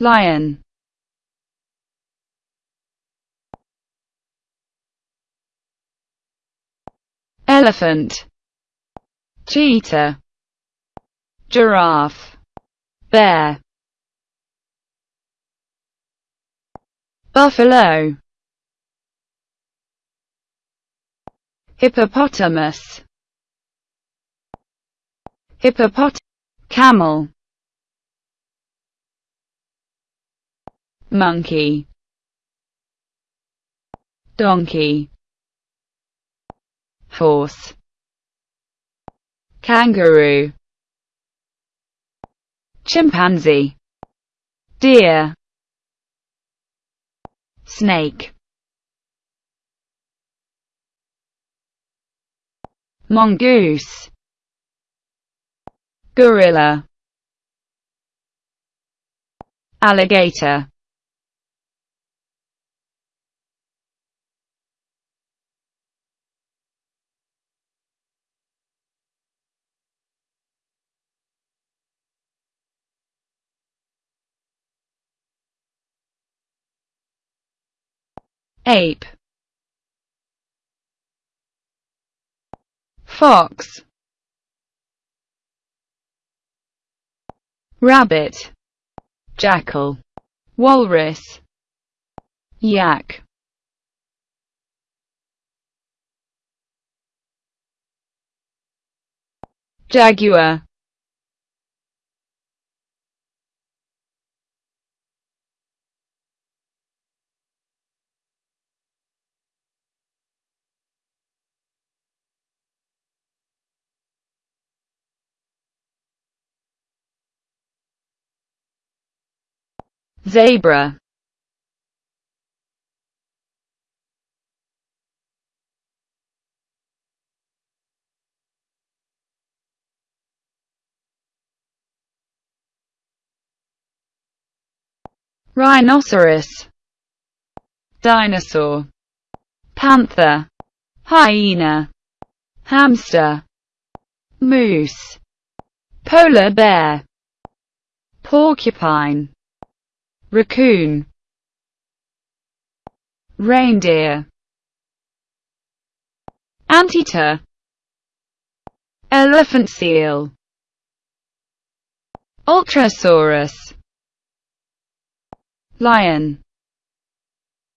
lion. Elephant. Cheetah. Giraffe. Bear. Buffalo. Hippopotamus. Hippopot camel monkey. Donkey. Horse. Kangaroo. Chimpanzee. Deer. Snake. Mongoose. Gorilla. Alligator ape. Fox. Rabbit. Jackal. Walrus. Yak. Jaguar zebra. Rhinoceros. Dinosaur. Panther. Hyena. Hamster. Moose. Polar bear. Porcupine raccoon. Reindeer. Anteater. Elephant seal. Ultrasaurus lion